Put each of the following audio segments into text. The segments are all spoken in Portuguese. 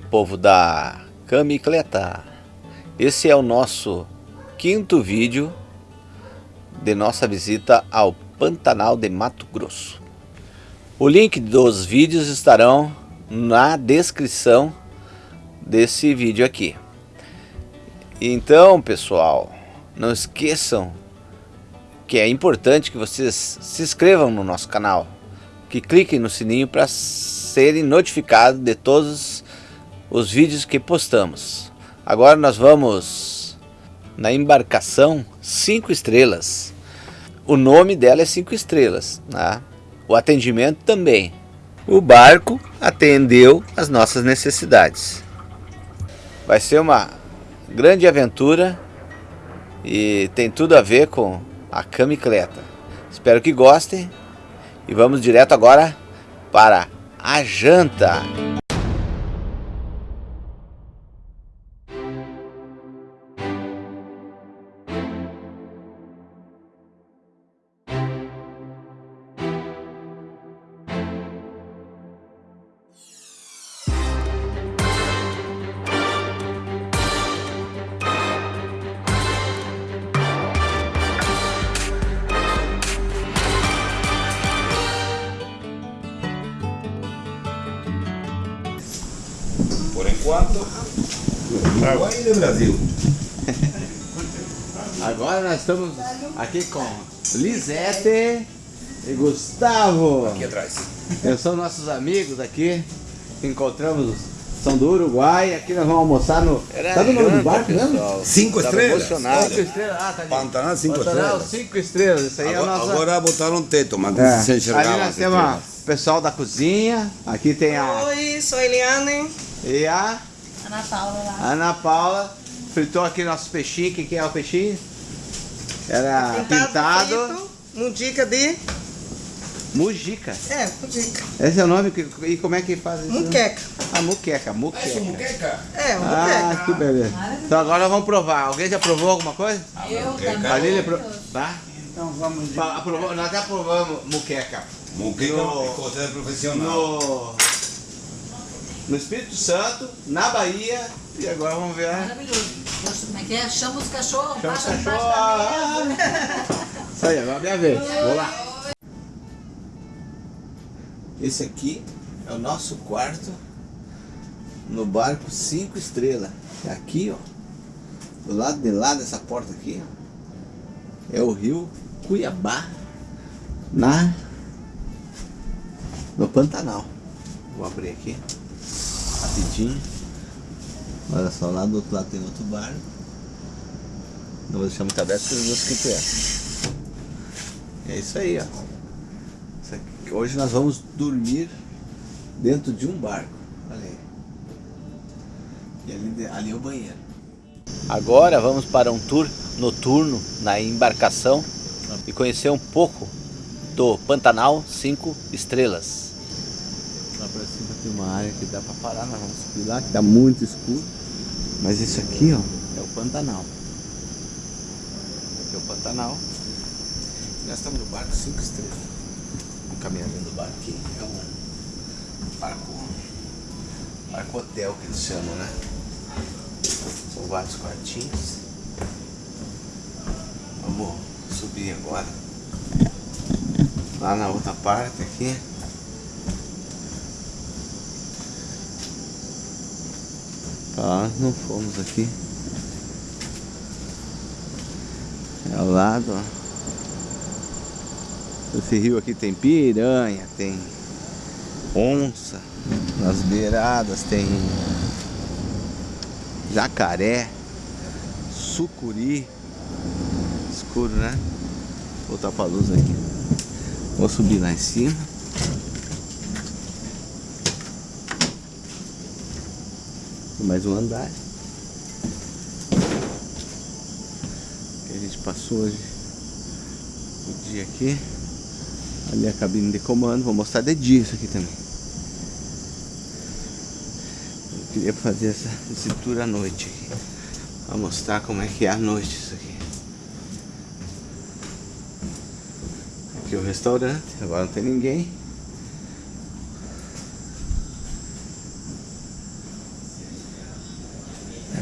povo da Camicleta. Esse é o nosso quinto vídeo de nossa visita ao Pantanal de Mato Grosso. O link dos vídeos estarão na descrição desse vídeo aqui. Então, pessoal, não esqueçam que é importante que vocês se inscrevam no nosso canal, que cliquem no sininho para serem notificados de todos os vídeos que postamos. Agora nós vamos na embarcação 5 estrelas. O nome dela é 5 estrelas, né? o atendimento também. O barco atendeu as nossas necessidades. Vai ser uma grande aventura e tem tudo a ver com a camicleta. Espero que gostem e vamos direto agora para a janta. Aqui com Lisete e Gustavo. Aqui atrás. São nossos amigos aqui. Encontramos, são do Uruguai. Aqui nós vamos almoçar no. Era Sabe o nome do barco mesmo? Cinco estrelas. Emocionado. Cinco estrelas. Ah, tá ali. Pantanal cinco Pantanal, estrelas. cinco estrelas. Isso aí é a Agora, nossa. agora botaram um teto, mas É. se enxergava. Ali nós temos estrelas. o pessoal da cozinha. Aqui tem a. Oi, sou a Eliane. E a Ana Paula lá. Ana Paula. Fritou aqui nossos peixinhos. O que, que é o peixinho? Era pintado. frito, Mudica de... Mujica. É, mudica. Esse é o nome? que- E como é que faz isso? Muqueca. Ah, muqueca, muqueca. Isso, muqueca. É, Ah, muqueca. que beleza. Então agora vamos provar. Alguém já provou alguma coisa? Eu muqueca. também. A Lília pro... Tá? Então vamos de... Aprovou, nós já provamos muqueca. Muqueca No- é profissional. No... No Espírito Santo, na Bahia. E agora vamos ver. Maravilhoso. Como é que é? Chama os cachorros, Chama os cachorros. da mesa. Isso aí, agora é minha vez. Vou lá. Esse aqui é o nosso quarto no barco 5 estrelas. É aqui, ó. Do lado de lá dessa porta aqui, ó, é o rio Cuiabá, na no Pantanal. Vou abrir aqui rapidinho. Olha só, lá do outro lado tem outro barco. Não vou deixar muito aberto porque os mosquitos entram. É isso aí, ó. Isso aqui- Hoje nós vamos dormir dentro de um barco. Olha aí. E ali, ali é o banheiro. Agora vamos para um tour noturno na embarcação e conhecer um pouco do Pantanal 5 estrelas. Lá pra cima tem uma área que dá pra parar, nós vamos subir lá, que tá muito escuro. Mas isso aqui, ó, é o Pantanal. Aqui é o Pantanal. Nós estamos no barco 5 estrelas. Vamos caminhar dentro do barco aqui. É um barco. Barco hotel que eles chamam, né? São vários quartinhos. Vamos subir agora. Lá na outra parte aqui. Tá, não fomos aqui. É ao lado, ó. Esse rio aqui tem piranha, tem onça. Nas beiradas tem jacaré, sucuri. Escuro, né? Vou botar pra luz aqui. Vou subir lá em cima. Mais um andar. Que a gente passou hoje o dia aqui. Ali a cabine de comando. Vou mostrar de dia isso aqui também. Eu queria fazer essa, tour à noite aqui. Pra mostrar como é que é à noite isso aqui. Aqui é o restaurante. Agora não tem ninguém.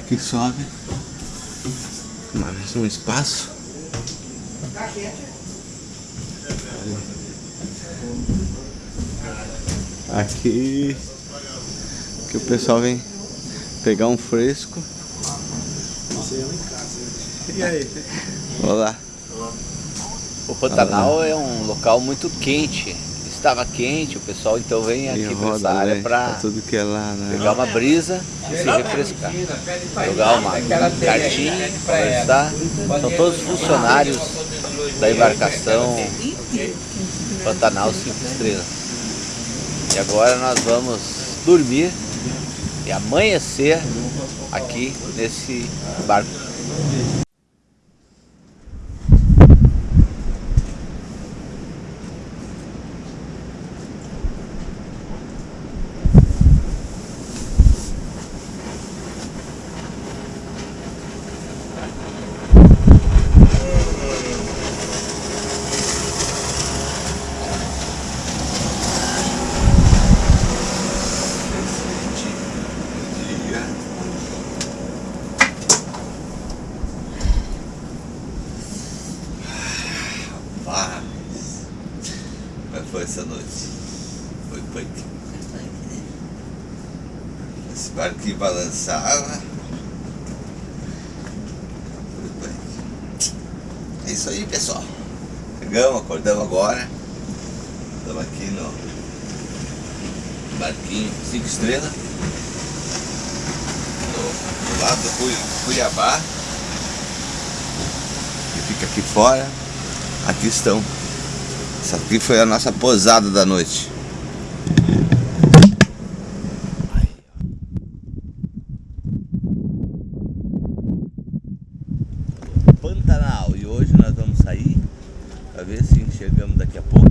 Aqui sobe. Mais um espaço. Aqui que o pessoal vem pegar um fresco. E aí? Olá. O Pantanal é um local muito quente. Estava quente, o pessoal então vem aqui para essa área né? para tudo que é lá, né? pegar uma brisa e se refrescar. Jogar uma cartinha, conversar. São todos funcionários da embarcação Pantanal 5 Estrelas. E agora nós vamos dormir e amanhecer aqui nesse barco. Paz. Como é que foi essa noite? Foi punk. Esse barquinho balançava. Foi punk. É isso aí, pessoal. Chegamos, acordamos agora. Estamos aqui no barquinho 5 estrelas. Do, do lado do Cui- Cuiabá. Que fica aqui fora. Aqui estão. Essa aqui foi a nossa posada da noite. Pantanal. E hoje nós vamos sair para ver se enxergamos daqui a pouco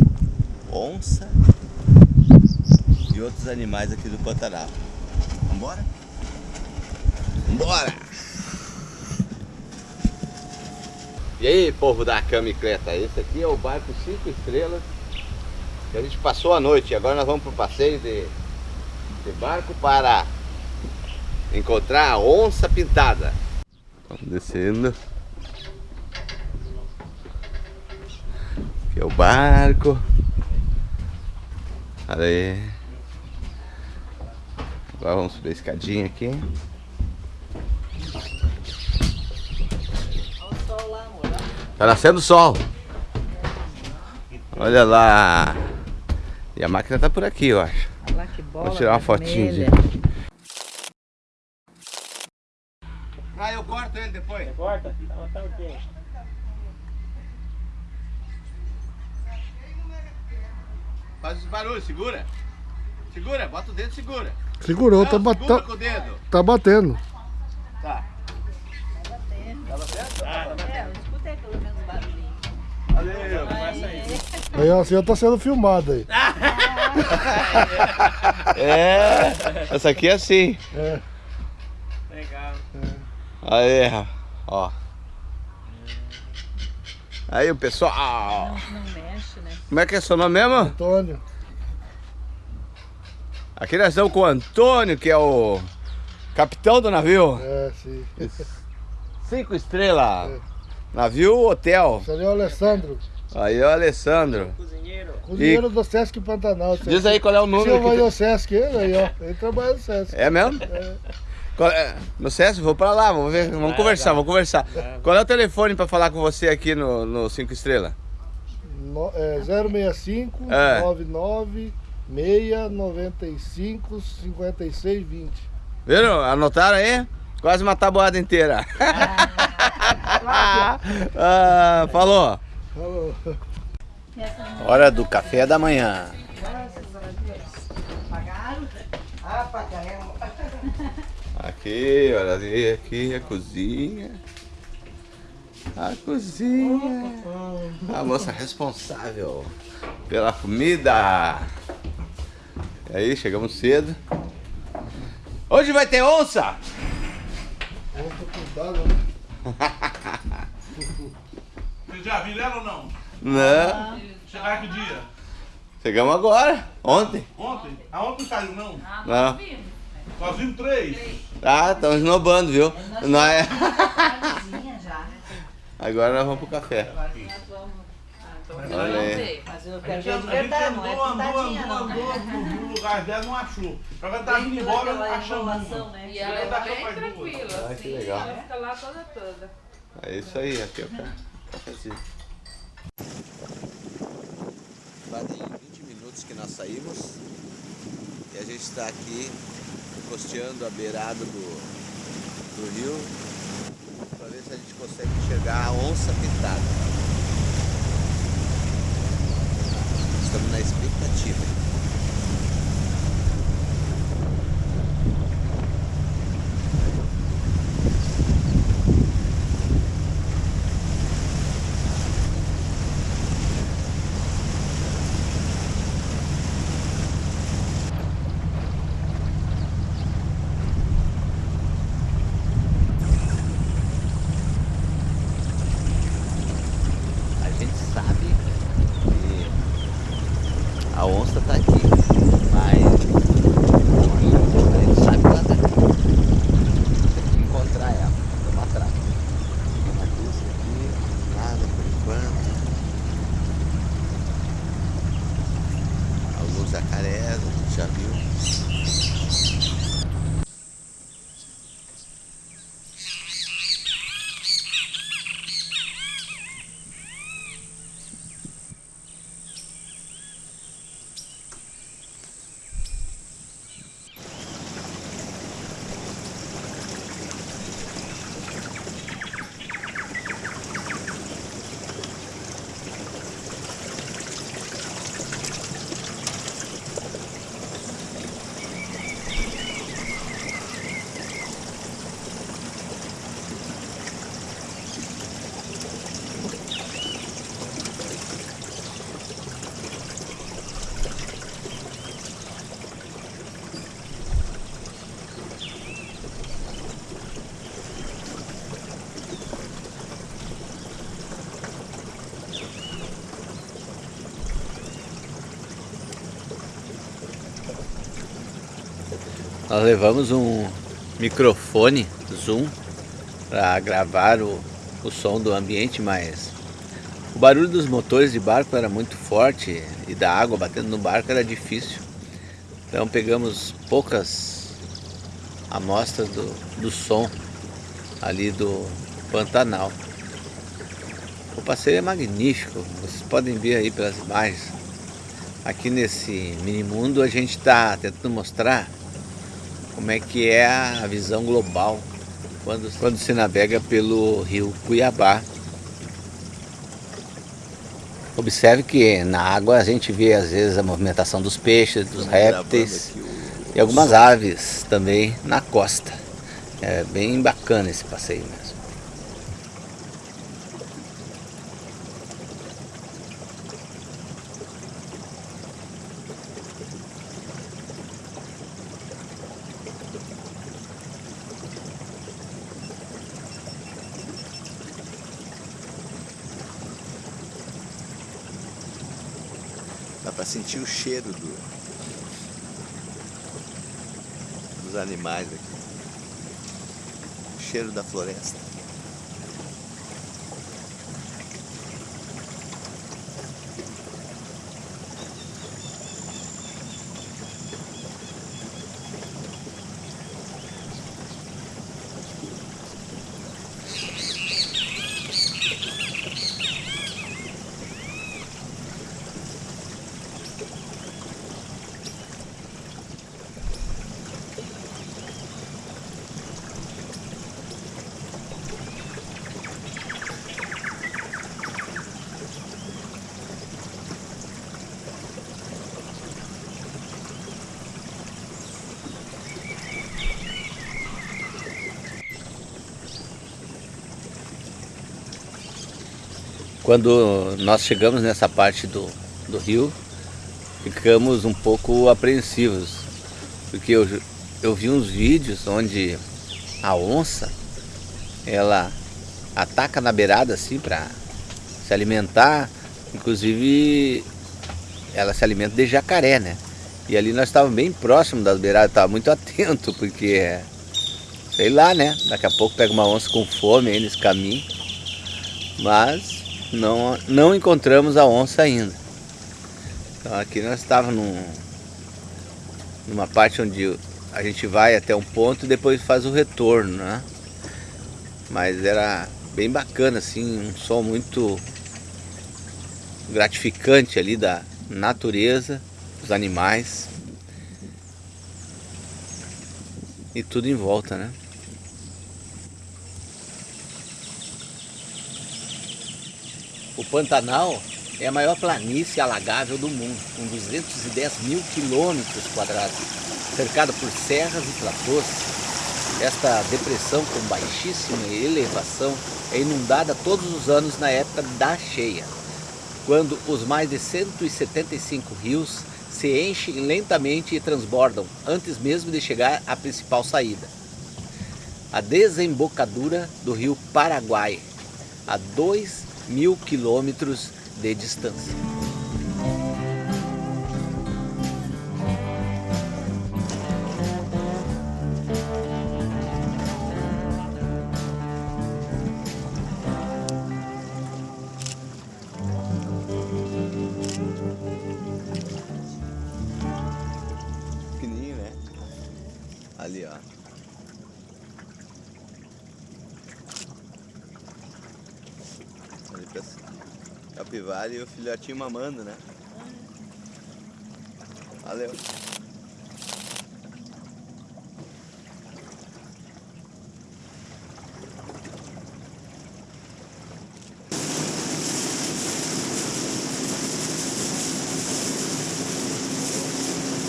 onça e outros animais aqui do Pantanal. Vambora? Vambora! E aí, povo da camicleta, esse aqui é o barco 5 estrelas que a gente passou a noite. Agora nós vamos para o passeio de, de barco para encontrar a onça pintada. Vamos descendo. Aqui é o barco. Olha aí. Agora vamos subir a escadinha aqui. Tá nascendo sol. Olha lá. E a máquina tá por aqui, eu acho. Olha lá que bola Vou tirar uma fotinha de... Ah, eu corto ele depois. Corta? Então tá ok. Faz esse barulho, segura. Segura, bota o dedo, segura. Segurou, Não, tá, segura tá- com o dedo. tá batendo. Tá. É, eu escutei pelo menos barulhinho. Valeu. Aí ó, assim, tá sendo filmado aí. É, essa aqui é assim. É. Legal. Aí, ó. Aí o pessoal. Não mexe, né? Como é que é seu nome mesmo? Antônio. Aqui nós estamos com o Antônio, que é o capitão do navio. É, sim. Cinco estrelas. Navio hotel. Esse ali é o Alessandro, Aí o Alessandro. Cozinheiro. cozinheiro do Sesc Pantanal. Diz aí qual é o número. no Sesc, ele aí, ó. Ele trabalha no Sesc. É mesmo? Qual é? No César, vou pra lá, vamos ver, vamos conversar, vamos conversar. Qual é o telefone pra falar com você aqui no, no Cinco Estrelas? No, é 065 É. 99 695 56 20. Viram? Anotaram aí? Quase uma tabuada inteira. ah, falou. Falou. Hora do café da manhã. Ah. Aqui, olha ali, aqui a cozinha. A cozinha. A moça responsável pela comida. E aí, chegamos cedo. Hoje vai ter onça? Vamos com né? Já viram ou não? Não. Chegaram que dia? Chegamos agora. Ontem. Ontem? Aonde não saiu não? Não. Nós vimos três. Ah, estamos esnobando, viu? Nós... é- já, né? Agora nós vamos pro café. Agora nós vamos. Ah, então Olha vamos aí. ver. Mas eu A quero gente, é andou, andou, andou, não. andou, né? no lugar dela não achou. Agora tá vindo Pela embora, uma. né? E ela Ela tá é bem tranquila, Ah, que assim, legal. ela fica lá toda toda. É isso aí, aqui é cafezinho. Fazem 20 minutos que nós saímos e a gente está aqui costeando a beirada do, do rio para ver se a gente consegue enxergar a onça pintada. Estamos na expectativa. Nós levamos um microfone Zoom para gravar o, o som do ambiente, mas o barulho dos motores de barco era muito forte e da água batendo no barco era difícil. Então pegamos poucas amostras do, do som ali do Pantanal. O passeio é magnífico, vocês podem ver aí pelas imagens. Aqui nesse mini mundo a gente está tentando mostrar como é que é a visão global quando, quando se navega pelo rio Cuiabá. Observe que na água a gente vê às vezes a movimentação dos peixes, dos répteis e algumas aves também na costa. É bem bacana esse passeio mesmo. Dá para sentir o cheiro do, dos animais aqui. O cheiro da floresta. Quando nós chegamos nessa parte do, do rio, ficamos um pouco apreensivos, porque eu, eu vi uns vídeos onde a onça, ela ataca na beirada assim para se alimentar, inclusive ela se alimenta de jacaré, né? E ali nós estávamos bem próximo das beiradas, estava muito atento, porque, sei lá, né? Daqui a pouco pega uma onça com fome aí nesse caminho. Mas não, não encontramos a onça ainda. Então aqui nós estávamos num, numa parte onde a gente vai até um ponto e depois faz o retorno, né? Mas era bem bacana, assim, um som muito gratificante ali da natureza, dos animais e tudo em volta, né? Pantanal é a maior planície alagável do mundo, com 210 mil quilômetros quadrados, cercada por serras e platôs. Esta depressão com baixíssima elevação é inundada todos os anos na época da cheia, quando os mais de 175 rios se enchem lentamente e transbordam antes mesmo de chegar à principal saída. A desembocadura do rio Paraguai, a 2 mil quilômetros de distância. Capivara e o filhotinho mamando, né? Valeu.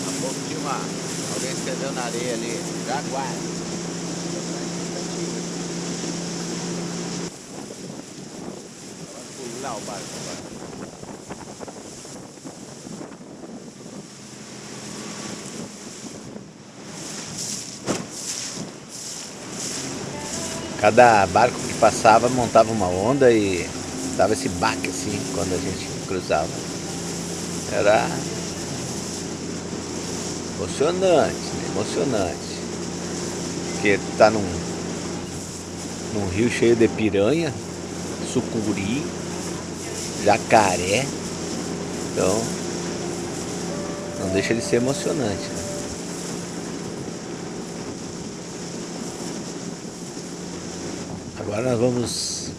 Há pouco tinha uma. Alguém escreveu na areia ali. Jaguar. Vai pular o barco agora. Cada barco que passava montava uma onda e dava esse baque assim quando a gente cruzava. Era emocionante, né? emocionante. Porque tá num, num rio cheio de piranha, sucuri, jacaré. Então não deixa de ser emocionante. né? Agora nós vamos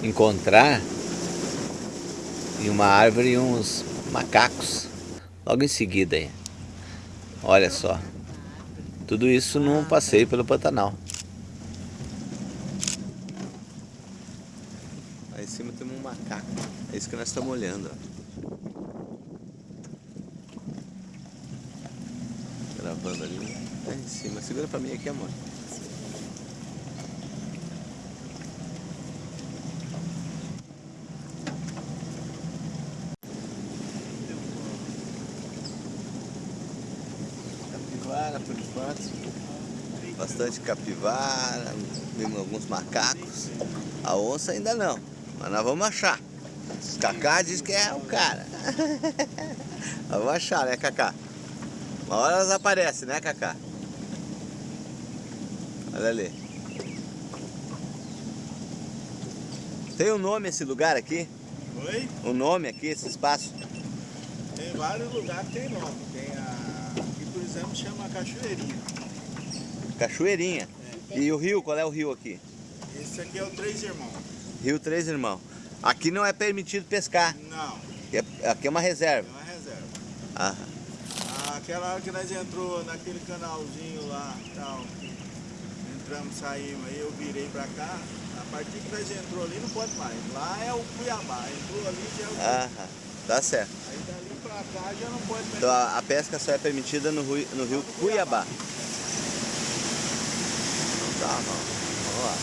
encontrar em uma árvore uns macacos. Logo em seguida aí. Olha só. Tudo isso num passeio pelo Pantanal. Aí em cima tem um macaco. É isso que nós estamos olhando. ó. Gravando ali. Lá em cima. Segura pra mim aqui, amor. Capivara por enquanto. Bastante capivara, vimos alguns macacos. A onça ainda não, mas nós vamos achar. Cacá diz que é o cara. Nós vamos achar, né, Cacá? Uma hora elas aparecem, né, Cacá? Olha ali. Tem um nome esse lugar aqui? Oi? Um nome aqui, esse espaço? Tem vários lugares que tem nome. Tem. Exemplo, chama Cachoeirinha. Cachoeirinha. E o rio, qual é o rio aqui? Esse aqui é o Três Irmãos. Rio Três Irmãos. Aqui não é permitido pescar. Não, Aqui é, aqui é uma é reserva. uma reserva. Ah, Aquela hora que nós entrou naquele canalzinho lá, tal, entramos, saímos, aí eu virei pra cá, a partir que nós entrou ali não pode mais. Lá é o Cuiabá, entrou ali já é o Cuiabá. ah, tá certo. Aí dali pra cá já não pode. Então a, a pesca só é permitida no, rio- no rio Cuiabá. Então tá, não. Vamos lá.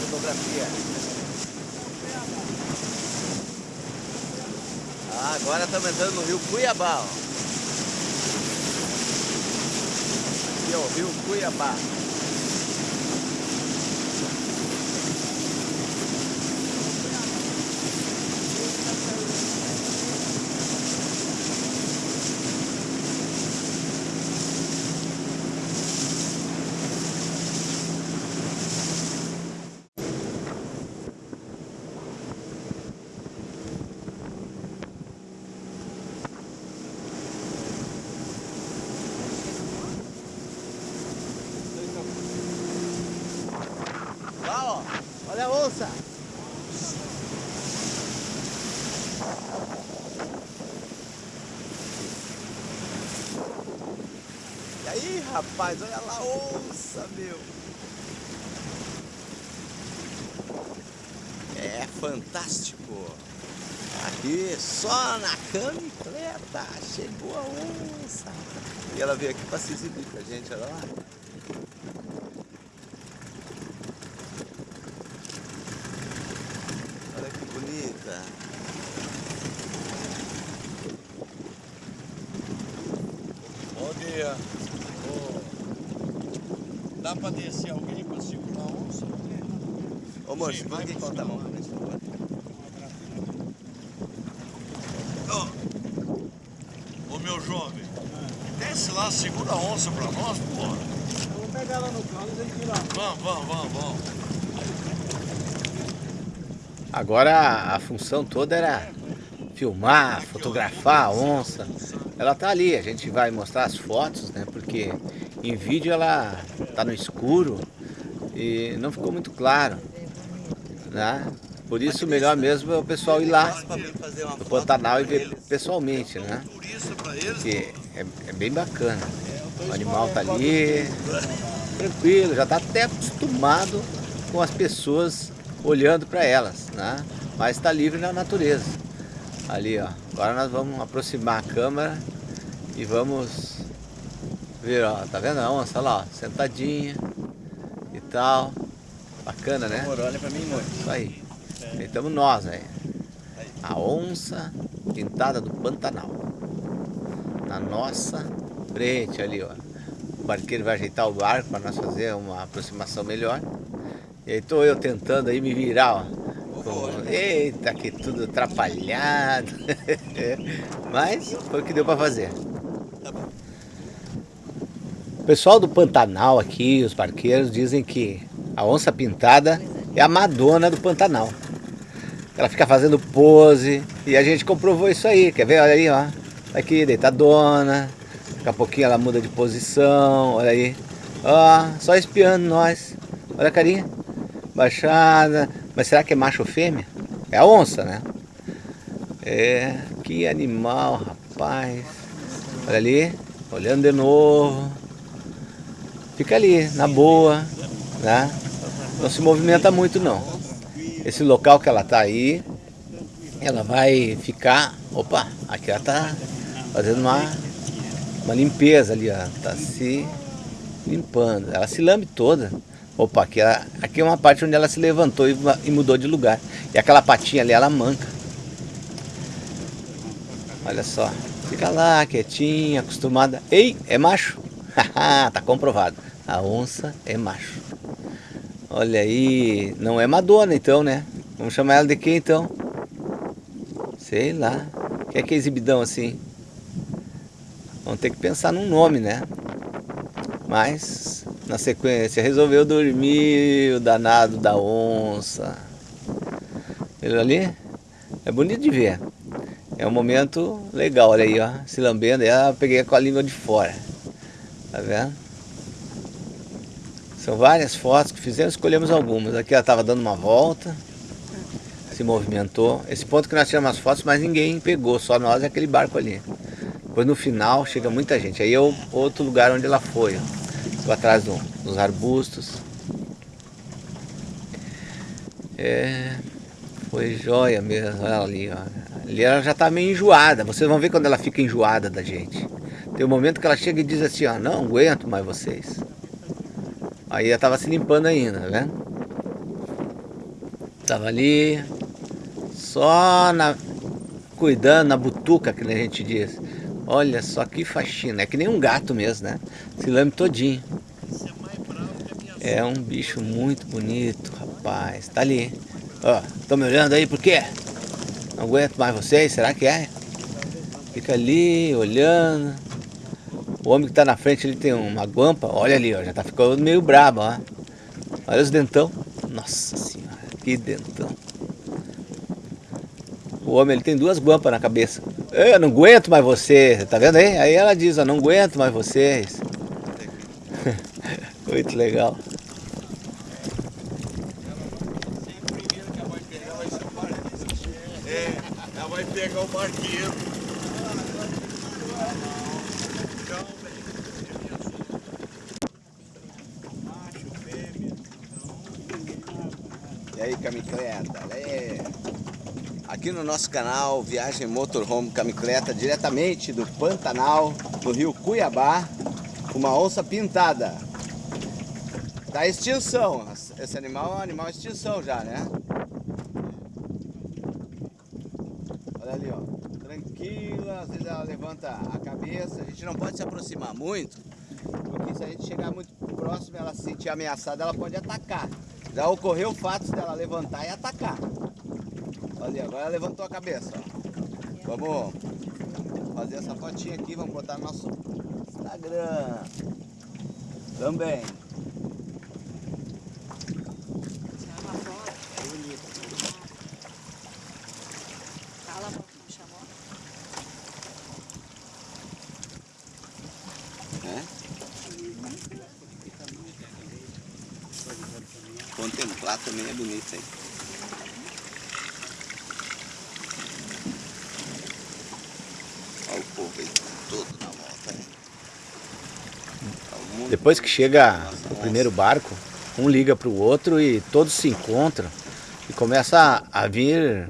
Fotografia. Ah, agora estamos entrando no rio Cuiabá, ó. É o rio Cuiabá. Lá, ó. Olha a onça. E aí, rapaz, olha lá onça, meu. É fantástico. Aqui, só na camicleta, chegou a onça. E ela veio aqui para se exibir pra gente, olha lá. Olha que bonita. Bom dia. Ô, dá pra descer alguém pra segurar a onça? Ô moço, Sim, segura vai aqui pra conta a cima. mão pra gente, por favor. Ô meu jovem, desce lá, segura a onça pra nós, porra. Vamos pegar ela no cano e a gente lá. Vamos, vamos, vamos, vamos. Agora a função toda era filmar, fotografar a onça. Ela tá ali, a gente vai mostrar as fotos, né? Porque em vídeo ela tá no escuro e não ficou muito claro, né? Por isso melhor mesmo é o pessoal ir lá no Pantanal e ver pessoalmente, né? Porque é, é bem bacana. O animal tá ali, tranquilo, já tá até acostumado com as pessoas olhando para elas, né? Mas está livre na natureza. Ali, ó. Agora nós vamos aproximar a câmera e vamos ver, ó. Tá vendo a onça lá, ó, sentadinha e tal. Bacana, né? olha pra mim, amor. Isso aí. Aí estamos nós, aí. A onça pintada do Pantanal. Na nossa frente ali, ó. O barqueiro vai ajeitar o barco para nós fazer uma aproximação melhor. E aí tô eu tentando aí me virar, ó. Com- Eita, que tudo atrapalhado. Mas foi o que deu para fazer. O pessoal do Pantanal aqui, os barqueiros, dizem que a onça pintada é a Madonna do Pantanal. Ela fica fazendo pose e a gente comprovou isso aí. Quer ver? Olha aí, ó. Tá Aqui, deitadona. Daqui a pouquinho ela muda de posição. Olha aí. Ó, só espiando nós. Olha a carinha. Baixada. Mas será que é macho ou fêmea? É a onça, né? É, que animal, rapaz. Olha ali, olhando de novo. Fica ali, na boa, né? Não se movimenta muito não. Esse local que ela tá aí, ela vai ficar. Opa, aqui ela tá fazendo uma, uma limpeza ali, ó. Tá se limpando. Ela se lambe toda. Opa, aqui, ela- aqui é uma parte onde ela se levantou e, e mudou de lugar. E aquela patinha ali, ela manca. Olha só. Fica lá, quietinha, acostumada. Ei, é macho? Haha, tá comprovado. A onça é macho. Olha aí. Não é Madonna então, né? Vamos chamar ela de quê então? Sei lá. O que é que é exibidão assim? Vamos ter que pensar num nome, né? Mas, na sequência, resolveu dormir o danado da onça. Ele ali é bonito de ver. É um momento legal, olha aí, ó. Se lambendo, aí eu peguei com a língua de fora. Tá vendo? São várias fotos que fizemos, escolhemos algumas. Aqui ela estava dando uma volta, se movimentou. Esse ponto que nós tiramos as fotos, mas ninguém pegou, só nós e aquele barco ali. Depois no final chega muita gente. Aí é outro lugar onde ela foi, ó. Atrás do- dos arbustos. É, foi joia mesmo, olha ali, ó. Ali ela já tá meio enjoada. Vocês vão ver quando ela fica enjoada da gente. Tem um momento que ela chega e diz assim, ó, não aguento mais vocês. Aí ela tava se limpando ainda, vendo? Tava ali, só na, cuidando, na butuca, que a gente diz. Olha só que faxina. É que nem um gato mesmo, né? Se lame todinho. É um bicho muito bonito, rapaz. Tá ali. Ó, estão me olhando aí por quê? Não aguento mais vocês, será que é? Fica ali, olhando. O homem que tá na frente, ele tem uma guampa. Olha ali, ó, já tá ficando meio brabo, ó. Olha os dentão. Nossa senhora, que dentão. O homem, ele tem duas guampas na cabeça. Eu não aguento mais você, tá vendo aí? Aí ela diz, ó, não aguento mais vocês. Muito legal. É, ela vai pegar o barqueiro. E aí, camicleta? É. Aqui no nosso canal, Viagem Motorhome Camicleta, diretamente do Pantanal, do rio Cuiabá, uma onça pintada. Tá em extinção. Esse animal é um animal extinção já, né? Olha ali, ó. Tranquila, às vezes ela levanta a cabeça. A gente não pode se aproximar muito, porque se a gente chegar muito próximo e ela se sentir ameaçada, ela pode atacar. Já ocorreu o fato dela levantar e atacar. Olha, agora levantou a cabeça. Ó. Vamos fazer essa fotinha aqui, vamos botar no nosso Instagram. Também. Fala, amor, que me chamou. né? Contemplar também é bonito, hein? Olha o povo aí, todo na volta, né? Tá o mundo Depois que chega o primeiro barco, um liga para o outro e todos se encontram e começa a, a vir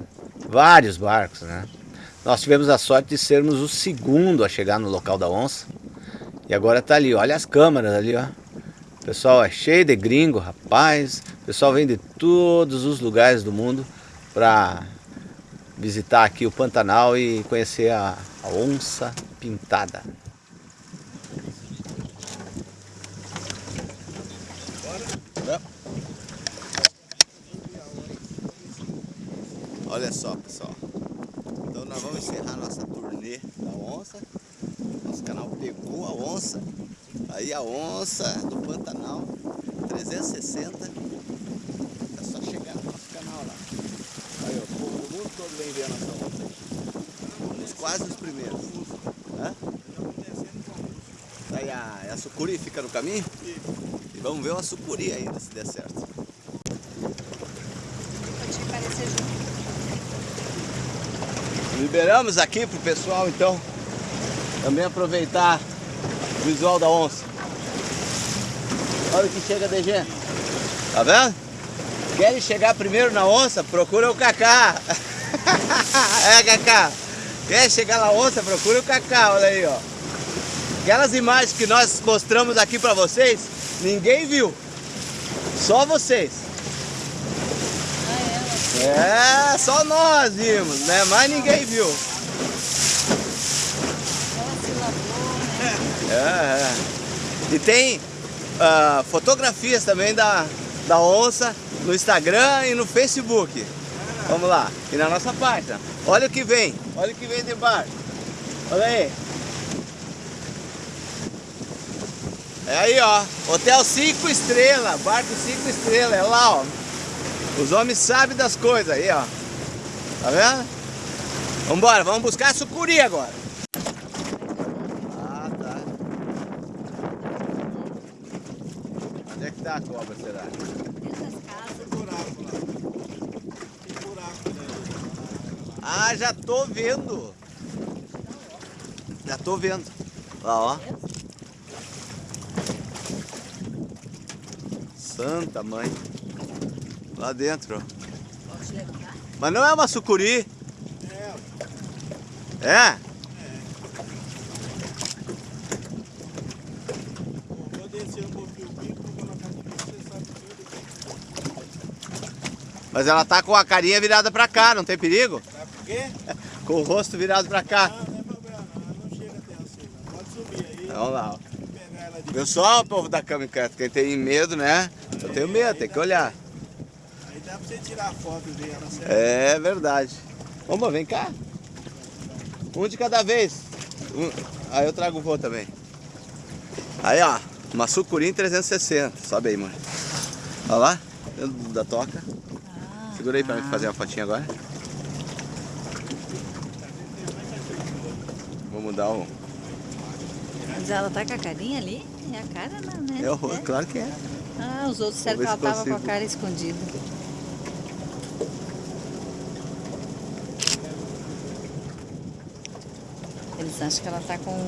vários barcos, né? Nós tivemos a sorte de sermos o segundo a chegar no local da onça e agora tá ali, olha as câmeras ali, ó. O pessoal é cheio de gringo, rapaz. O pessoal vem de todos os lugares do mundo para visitar aqui o Pantanal e conhecer a, a onça pintada. Olha só, pessoal. Então nós vamos encerrar nossa turnê da onça. Nosso canal pegou a onça. Aí a onça do Pantanal 360. É só chegar no nosso canal lá. Aí, ó, o povo do mundo todo vem ver a nossa onça aí. Somos quase os primeiros. Hã? Aí a, a sucuri fica no caminho? E vamos sucuri ainda se der certo. Pode te parecer junto. Liberamos aqui pro pessoal então também aproveitar o visual da onça. Olha o que chega de gente. Tá vendo? Querem chegar primeiro na onça? Procura o Cacá. é, Cacá. Quer chegar na onça? Procura o Cacá, olha aí, ó. Aquelas imagens que nós mostramos aqui pra vocês, ninguém viu. Só vocês. É, só nós vimos, né? Mas ninguém viu. É, é. E tem ah, fotografias também da, da onça no Instagram e no Facebook. Vamos lá, e na nossa página. Olha o que vem, olha o que vem de barco. Olha aí. É aí, ó. Hotel 5 estrelas, barco 5 estrelas, é lá, ó. Os homens sabem das coisas aí, ó. Tá vendo? Vambora, vamos buscar a sucuri agora. Ah, tá. Onde é que tá a cobra, será? Das casas. buraco lá. Tem buraco. Ah, já tô vendo. Já tô vendo. Lá, ó. Santa mãe. Lá dentro. Pode? Mas não é uma sucuri. É, É? vou descer um pouquinho o bico, vou colocar aqui pra você sabe tudo. Mas ela tá com a carinha virada pra cá, não tem perigo? Sabe por quê? Com o rosto virado pra cá. Não, não é problema não, ela não chega até Vamos lá. ó. Viu só o povo da Kamikaze? Quem tem medo, né? Eu tenho medo, tem que olhar. Aí dá pra você tirar foto dela, certo? É verdade. Vamos, vem cá. Um de cada vez. Um- Aí eu trago o voo também. Aí, ó. Uma sucurim 360. Sobe aí, mãe. Olha lá. Dentro da toca. Segura aí pra mim fazer uma fotinha agora. Vou mudar o... Mas ela tá com a carinha ali? É a cara não, né? É claro que é. Ah, os outros disseram que ela se tava com a cara escondida. Eles acham que ela tá com...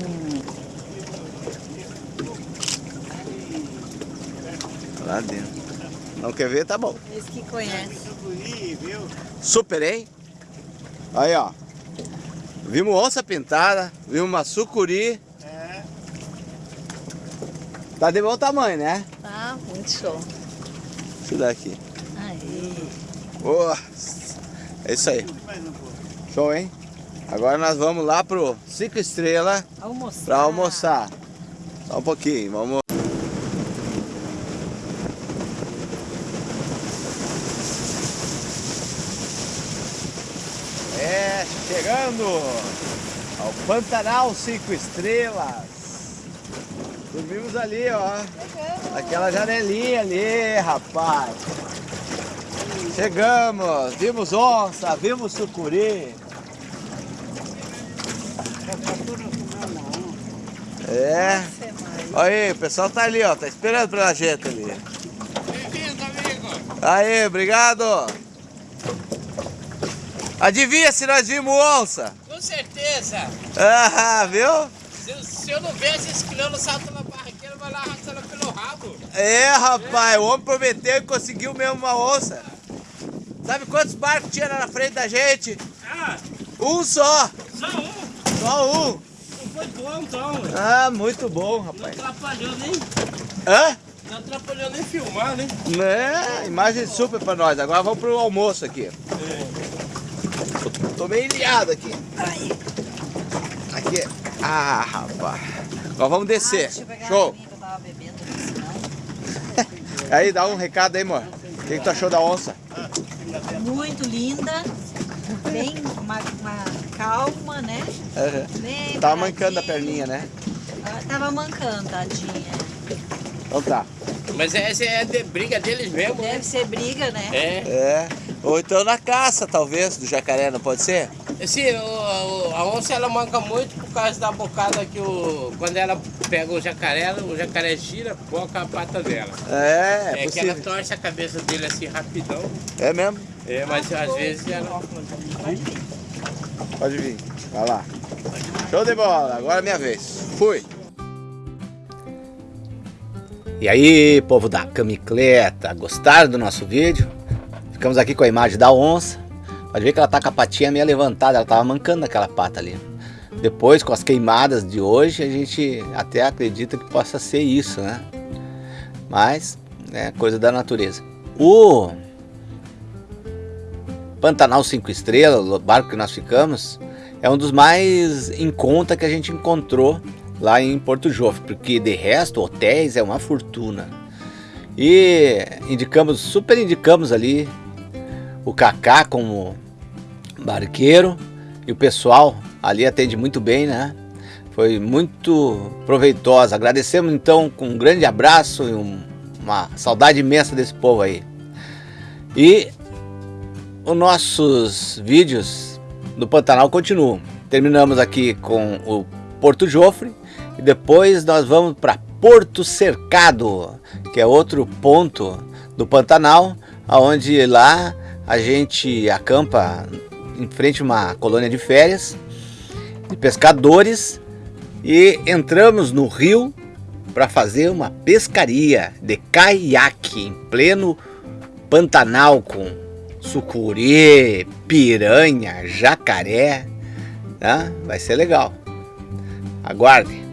Lá dentro. Não quer ver? Tá bom. Eles que conhecem. Viu? Super, hein? Aí, ó. Vimos onça pintada, vimos uma sucuri. É. Tá de bom tamanho, né? Tá, muito show. Isso daqui. Aí. Boa. É isso aí. Show, hein? Agora nós vamos lá pro Cinco Estrelas Almoçar. pra almoçar. Só um pouquinho, vamos. É, chegando ao Pantanal Cinco Estrelas. Dormimos ali, ó. Naquela janelinha ali, rapaz. Chegamos, vimos onça, vimos sucuri. É. Olha aí, o pessoal tá ali, ó. Tá esperando pela gente ali. Bem-vindo, amigo. Aí, obrigado. Adivinha se nós vimos onça? Com certeza. Ah, viu? Se, se eu não ver esse criando salto na barraqueira, vai lá arrastando pelo rabo. É, rapaz, o homem prometeu e conseguiu mesmo uma onça. Sabe quantos barcos tinha lá na frente da gente? Ah, Um só. só um. Só um. Não foi bom, então. Ah, muito bom, Não rapaz. atrapalhou nem, Hã? não atrapalhou nem filmar, né? É, imagem super pra nós. Agora vamos pro almoço aqui. Tô, tô meio ilhado aqui. Aqui. Ah, rapaz. Agora vamos descer. deixa eu pegar a Show. aguinha que eu tava bebendo ali, senão. Aí, dá um recado aí, amor. O que, que tu achou da onça? Muito linda. Bem uma, uma calma, né? Bem Tava mancando a perninha, né? Ela tava mancando, tadinha. Então tá. Mas essa é de briga deles mesmo, né? Deve ser briga, né? É. É. Ou então na caça, talvez, do jacaré, não pode ser? Sim, o, o- a onça ela manca muito por causa da bocada que o. Quando ela pega o jacaré, o jacaré gira, boca a pata dela. É, é É, que ela torce a cabeça dele assim rapidão. É mesmo? É, mas às vezes ela. Pode vir. Vai lá. Show de bola. Agora é minha vez. Fui. E aí, povo da camicleta, gostaram do nosso vídeo? Ficamos aqui com a imagem da onça. Pode ver que ela tá com a patinha meio levantada, ela tava mancando aquela pata ali. Depois, com as queimadas de hoje, a gente até acredita que possa ser isso, né? Mas, é coisa da natureza. O Pantanal 5 Estrelas, o barco que nós ficamos, é um dos mais em conta que a gente encontrou lá em Porto Jofre, porque de resto, hotéis é uma fortuna. E indicamos, super indicamos ali o Kaká como barqueiro e o pessoal ali atende muito bem, né? Foi muito proveitosa. Agradecemos então com um grande abraço e um- uma saudade imensa desse povo aí. E os nossos vídeos do Pantanal continuam. Terminamos aqui com o Porto Jofre e depois nós vamos para Porto Cercado, que é outro ponto do Pantanal, aonde lá a gente acampa em frente a uma colônia de férias de pescadores e entramos no rio para fazer uma pescaria de caiaque em pleno Pantanal com sucuri, piranha, jacaré, né? Vai ser legal. Aguarde.